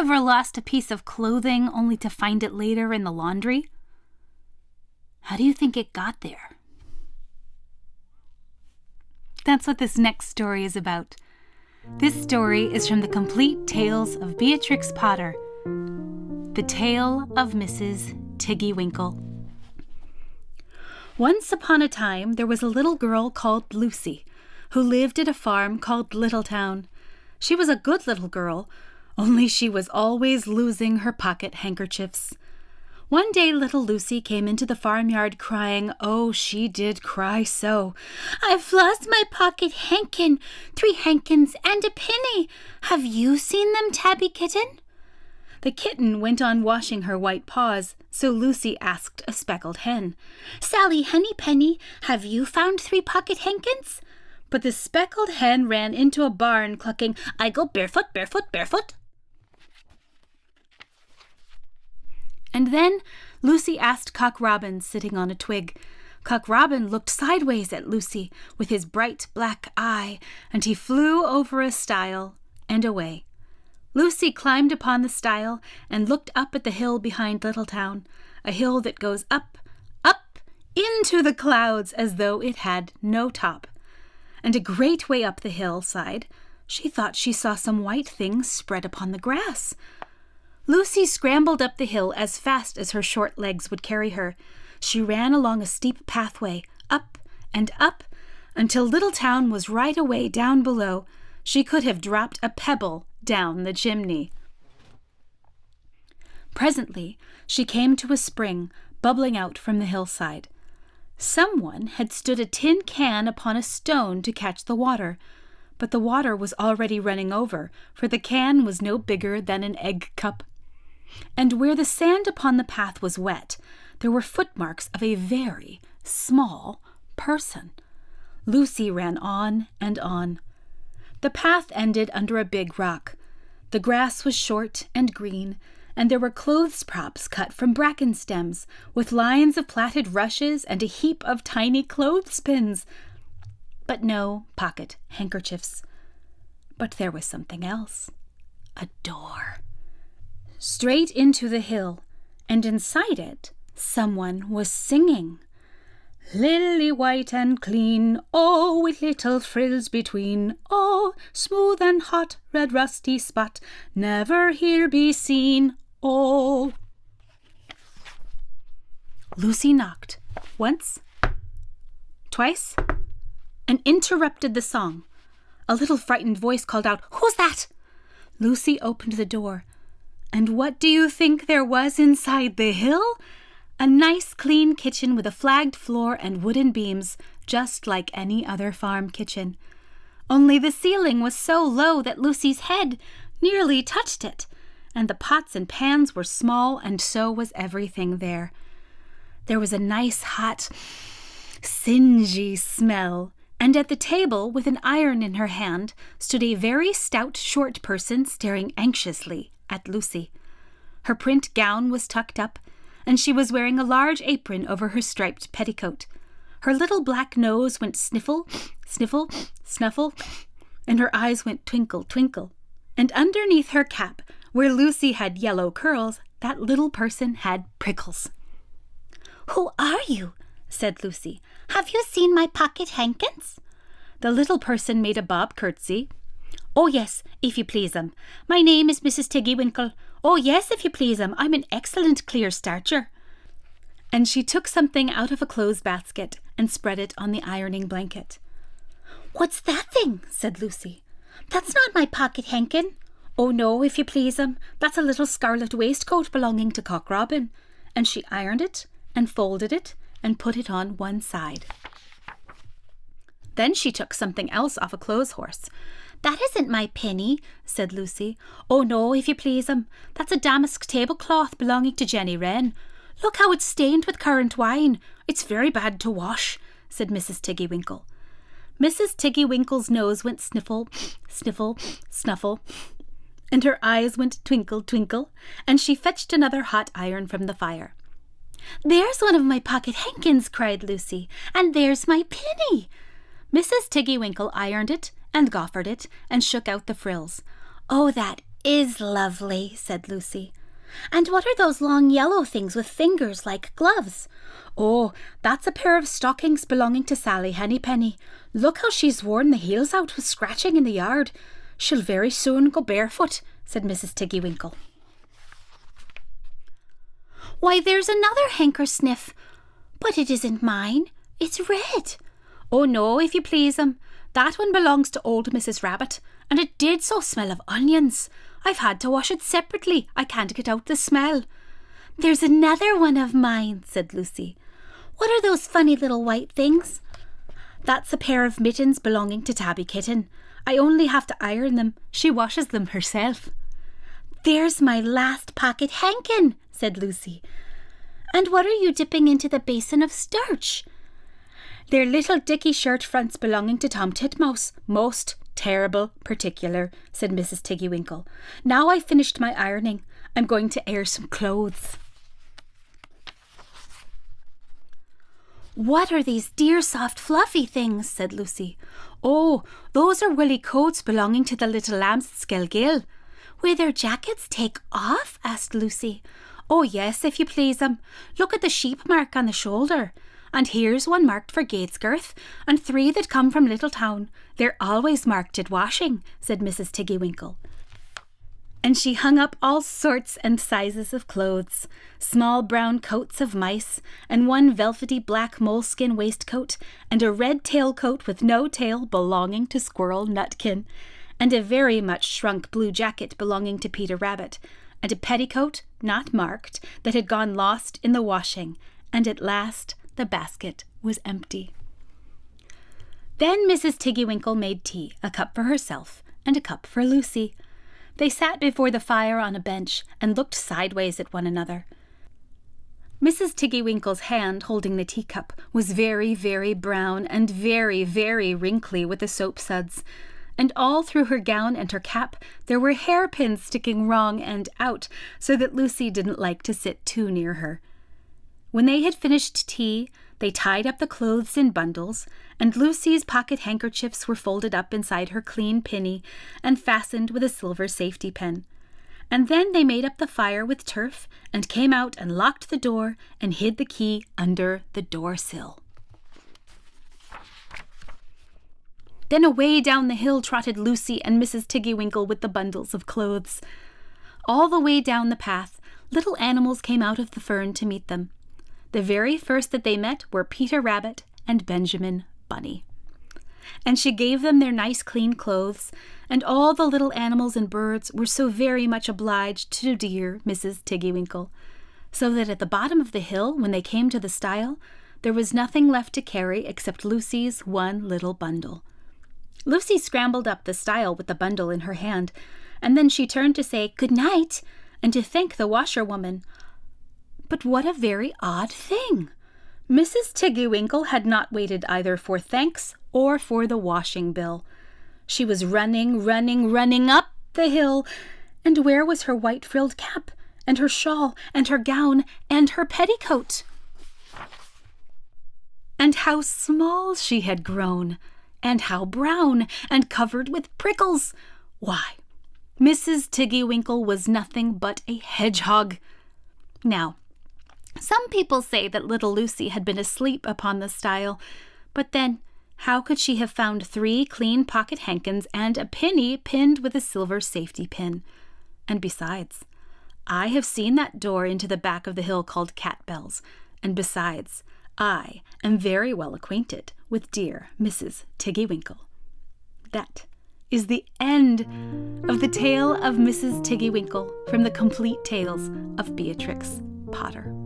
ever lost a piece of clothing only to find it later in the laundry? How do you think it got there? That's what this next story is about. This story is from the complete tales of Beatrix Potter, The Tale of Mrs. Tiggy Winkle. Once upon a time, there was a little girl called Lucy who lived at a farm called Littletown. She was a good little girl, only she was always losing her pocket handkerchiefs. One day little Lucy came into the farmyard crying, oh, she did cry so. I've lost my pocket hankin, three hankins and a penny. Have you seen them, Tabby Kitten? The kitten went on washing her white paws, so Lucy asked a speckled hen, Sally Hennypenny, have you found three pocket hankins? But the speckled hen ran into a barn clucking, I go barefoot, barefoot, barefoot. And then Lucy asked Cock Robin, sitting on a twig. Cock Robin looked sideways at Lucy with his bright black eye, and he flew over a stile and away. Lucy climbed upon the stile and looked up at the hill behind Littletown, a hill that goes up, up, into the clouds as though it had no top. And a great way up the hillside, she thought she saw some white things spread upon the grass. Lucy scrambled up the hill as fast as her short legs would carry her. She ran along a steep pathway, up and up, until Little Town was right away down below. She could have dropped a pebble down the chimney. Presently, she came to a spring bubbling out from the hillside. Someone had stood a tin can upon a stone to catch the water, but the water was already running over, for the can was no bigger than an egg cup and where the sand upon the path was wet, there were footmarks of a very small person. Lucy ran on and on. The path ended under a big rock. The grass was short and green, and there were clothes props cut from bracken stems, with lines of plaited rushes and a heap of tiny clothespins. But no pocket handkerchiefs. But there was something else a door straight into the hill, and inside it someone was singing. Lily white and clean, oh, with little frills between, oh, smooth and hot, red rusty spot, never here be seen, oh. Lucy knocked once, twice, and interrupted the song. A little frightened voice called out, Who's that? Lucy opened the door and what do you think there was inside the hill? A nice clean kitchen with a flagged floor and wooden beams, just like any other farm kitchen. Only the ceiling was so low that Lucy's head nearly touched it, and the pots and pans were small, and so was everything there. There was a nice hot, singy smell, and at the table, with an iron in her hand, stood a very stout, short person staring anxiously at Lucy. Her print gown was tucked up, and she was wearing a large apron over her striped petticoat. Her little black nose went sniffle, sniffle, snuffle, and her eyes went twinkle, twinkle. And underneath her cap, where Lucy had yellow curls, that little person had prickles. Who are you? said Lucy. Have you seen my pocket hankins? The little person made a bob curtsy, Oh, yes, if you please, um. My name is Mrs. Tiggy Winkle. Oh, yes, if you please, um. I'm an excellent clear starcher. And she took something out of a clothes basket and spread it on the ironing blanket. What's that thing? said Lucy. That's not my pocket hankin. Oh, no, if you please, um. That's a little scarlet waistcoat belonging to Cock Robin. And she ironed it and folded it and put it on one side. Then she took something else off a clothes horse that isn't my penny, said Lucy. Oh, no, if you please, um, that's a damask tablecloth belonging to Jenny Wren. Look how it's stained with currant wine. It's very bad to wash, said Mrs. Tiggy Winkle. Mrs. Tiggy Winkle's nose went sniffle, sniffle, snuffle, and her eyes went twinkle, twinkle, and she fetched another hot iron from the fire. There's one of my pocket hankins, cried Lucy, and there's my penny. Mrs. Tiggy Winkle ironed it and goffered it and shook out the frills. Oh, that is lovely, said Lucy. And what are those long yellow things with fingers like gloves? Oh, that's a pair of stockings belonging to Sally Hennypenny. Look how she's worn the heels out with scratching in the yard. She'll very soon go barefoot, said Mrs. Tiggywinkle. Why, there's another hanker sniff. But it isn't mine. It's red. Oh, no, if you please, um. That one belongs to old Mrs. Rabbit, and it did so smell of onions. I've had to wash it separately. I can't get out the smell. There's another one of mine, said Lucy. What are those funny little white things? That's a pair of mittens belonging to Tabby Kitten. I only have to iron them. She washes them herself. There's my last pocket hankin, said Lucy. And what are you dipping into the basin of starch? They're little dicky shirt fronts belonging to Tom Titmouse. Most terrible particular, said Mrs. Tiggywinkle. Now I've finished my ironing. I'm going to air some clothes. What are these dear soft fluffy things? said Lucy. Oh, those are woolly coats belonging to the little lambs at Skelgill. Will their jackets take off? asked Lucy. Oh, yes, if you please, um. Look at the sheep mark on the shoulder. And here's one marked for Gatesgirth, and three that come from Little Town. They're always marked at washing, said Mrs. Tiggywinkle. And she hung up all sorts and sizes of clothes small brown coats of mice, and one velvety black moleskin waistcoat, and a red tailcoat with no tail belonging to Squirrel Nutkin, and a very much shrunk blue jacket belonging to Peter Rabbit, and a petticoat, not marked, that had gone lost in the washing, and at last the basket was empty. Then Mrs. Tiggywinkle made tea, a cup for herself and a cup for Lucy. They sat before the fire on a bench and looked sideways at one another. Mrs. Tiggywinkle's hand holding the teacup was very, very brown and very, very wrinkly with the soap suds, and all through her gown and her cap there were hairpins sticking wrong end out, so that Lucy didn't like to sit too near her. When they had finished tea, they tied up the clothes in bundles, and Lucy's pocket handkerchiefs were folded up inside her clean pinny and fastened with a silver safety pin. And then they made up the fire with turf and came out and locked the door and hid the key under the door sill. Then away down the hill trotted Lucy and Mrs. Tiggywinkle with the bundles of clothes. All the way down the path, little animals came out of the fern to meet them. The very first that they met were Peter Rabbit and Benjamin Bunny. And she gave them their nice clean clothes, and all the little animals and birds were so very much obliged to dear Mrs. Tiggywinkle, so that at the bottom of the hill, when they came to the stile, there was nothing left to carry except Lucy's one little bundle. Lucy scrambled up the stile with the bundle in her hand, and then she turned to say good night and to thank the washerwoman, but what a very odd thing! Mrs. Tiggywinkle had not waited either for thanks or for the washing bill. She was running, running, running up the hill, and where was her white frilled cap, and her shawl, and her gown, and her petticoat? And how small she had grown, and how brown, and covered with prickles! Why, Mrs. Tiggywinkle was nothing but a hedgehog. Now, some people say that little Lucy had been asleep upon the stile, but then how could she have found three clean pocket hankins and a penny pinned with a silver safety pin? And besides, I have seen that door into the back of the hill called Cat Bells, and besides, I am very well acquainted with dear Mrs. Tiggywinkle. That is the end of the tale of Mrs. Tiggywinkle from the complete tales of Beatrix Potter.